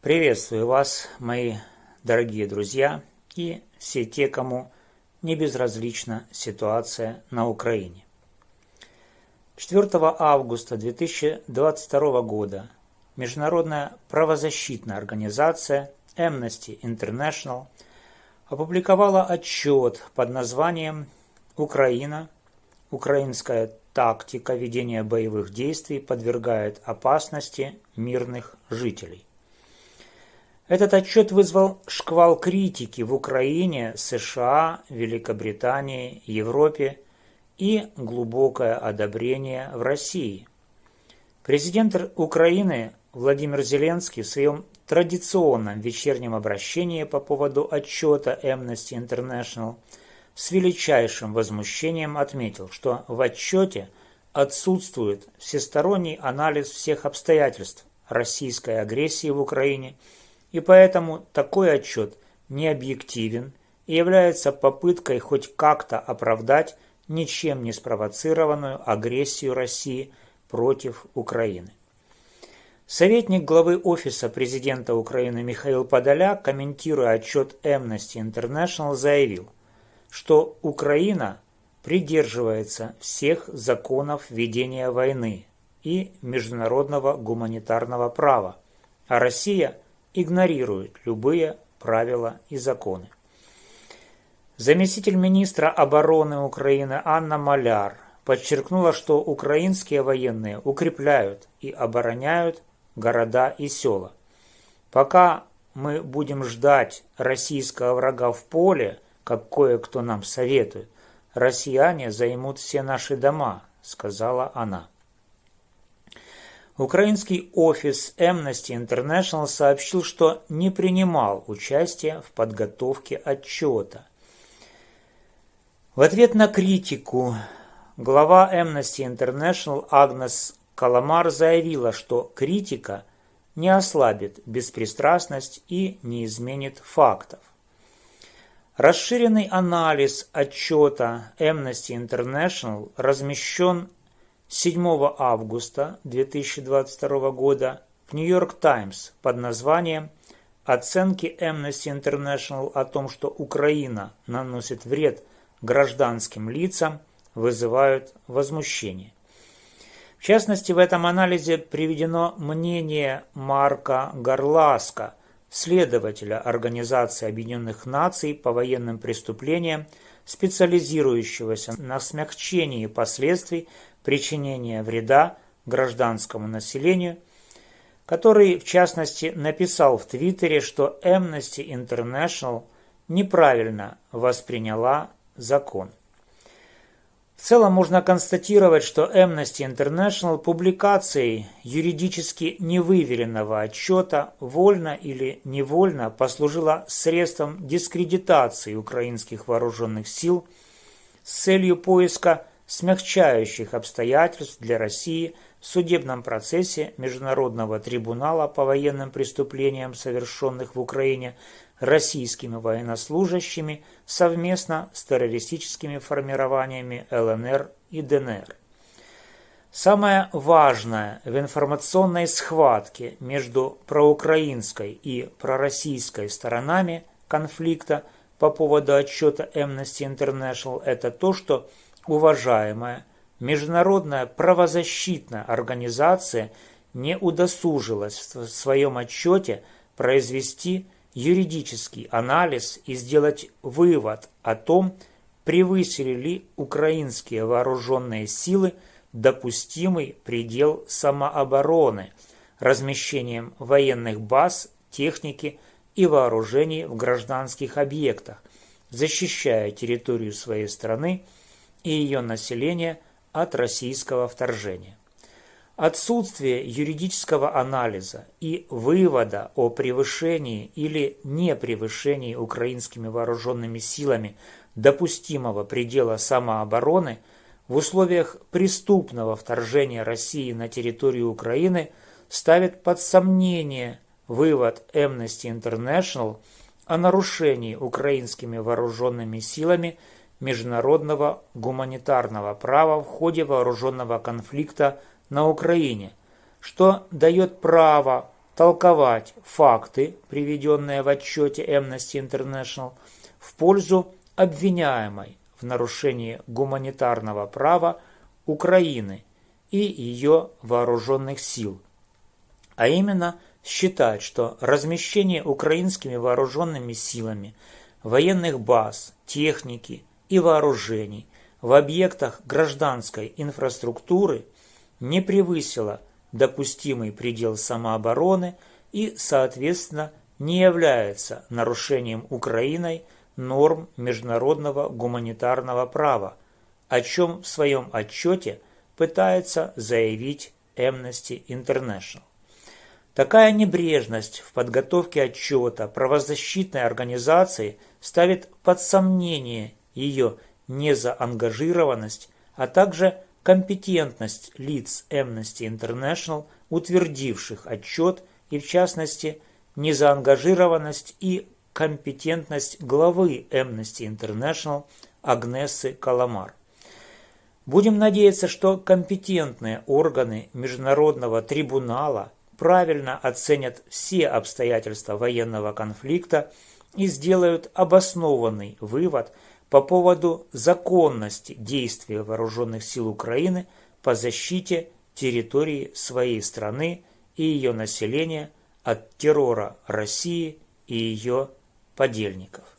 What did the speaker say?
Приветствую вас, мои дорогие друзья и все те, кому не безразлична ситуация на Украине. 4 августа 2022 года Международная правозащитная организация Amnesty International опубликовала отчет под названием «Украина. Украинская тактика ведения боевых действий подвергает опасности мирных жителей». Этот отчет вызвал шквал критики в Украине, США, Великобритании, Европе и глубокое одобрение в России. Президент Украины Владимир Зеленский в своем традиционном вечернем обращении по поводу отчета Amnesty International с величайшим возмущением отметил, что в отчете отсутствует всесторонний анализ всех обстоятельств российской агрессии в Украине – и поэтому такой отчет не объективен и является попыткой хоть как-то оправдать ничем не спровоцированную агрессию России против Украины. Советник главы Офиса президента Украины Михаил Подоляк, комментируя отчет Amnesty International, заявил, что Украина придерживается всех законов ведения войны и международного гуманитарного права, а Россия – игнорирует любые правила и законы. Заместитель министра обороны Украины Анна Маляр подчеркнула, что украинские военные укрепляют и обороняют города и села. Пока мы будем ждать российского врага в поле, как кое-кто нам советует, россияне займут все наши дома, сказала она. Украинский офис Amnesty International сообщил, что не принимал участия в подготовке отчета. В ответ на критику глава Amnesty International Агнес Каламар заявила, что критика не ослабит беспристрастность и не изменит фактов. Расширенный анализ отчета Amnesty International размещен 7 августа 2022 года в Нью-Йорк Таймс под названием «Оценки Amnesty International о том, что Украина наносит вред гражданским лицам, вызывают возмущение». В частности, в этом анализе приведено мнение Марка Горласка, следователя Организации Объединенных Наций по военным преступлениям, специализирующегося на смягчении последствий причинения вреда гражданскому населению, который, в частности, написал в Твиттере, что Amnesty International неправильно восприняла закон. В целом можно констатировать, что Amnesty International публикацией юридически невыверенного отчета вольно или невольно послужила средством дискредитации украинских вооруженных сил с целью поиска смягчающих обстоятельств для России в судебном процессе Международного трибунала по военным преступлениям, совершенных в Украине российскими военнослужащими совместно с террористическими формированиями ЛНР и ДНР. Самое важное в информационной схватке между проукраинской и пророссийской сторонами конфликта по поводу отчета Amnesty International – это то, что уважаемая международная правозащитная организация не удосужилась в своем отчете произвести юридический анализ и сделать вывод о том, превысили ли украинские вооруженные силы допустимый предел самообороны размещением военных баз, техники и вооружений в гражданских объектах, защищая территорию своей страны и ее населения от российского вторжения. Отсутствие юридического анализа и вывода о превышении или непревышении украинскими вооруженными силами допустимого предела самообороны в условиях преступного вторжения России на территорию Украины ставит под сомнение вывод Amnesty International о нарушении украинскими вооруженными силами международного гуманитарного права в ходе вооруженного конфликта на Украине, что дает право толковать факты, приведенные в отчете Amnesty International, в пользу обвиняемой в нарушении гуманитарного права Украины и ее вооруженных сил, а именно считать, что размещение украинскими вооруженными силами военных баз, техники и вооружений в объектах гражданской инфраструктуры не превысило допустимый предел самообороны и, соответственно, не является нарушением Украиной норм международного гуманитарного права, о чем в своем отчете пытается заявить Amnesty International. Такая небрежность в подготовке отчета правозащитной организации ставит под сомнение ее незаангажированность, а также компетентность лиц Amnesty International, утвердивших отчет и, в частности, незаангажированность и компетентность главы Amnesty International Агнессы Каламар. Будем надеяться, что компетентные органы Международного трибунала правильно оценят все обстоятельства военного конфликта и сделают обоснованный вывод по поводу законности действия вооруженных сил Украины по защите территории своей страны и ее населения от террора России и ее подельников.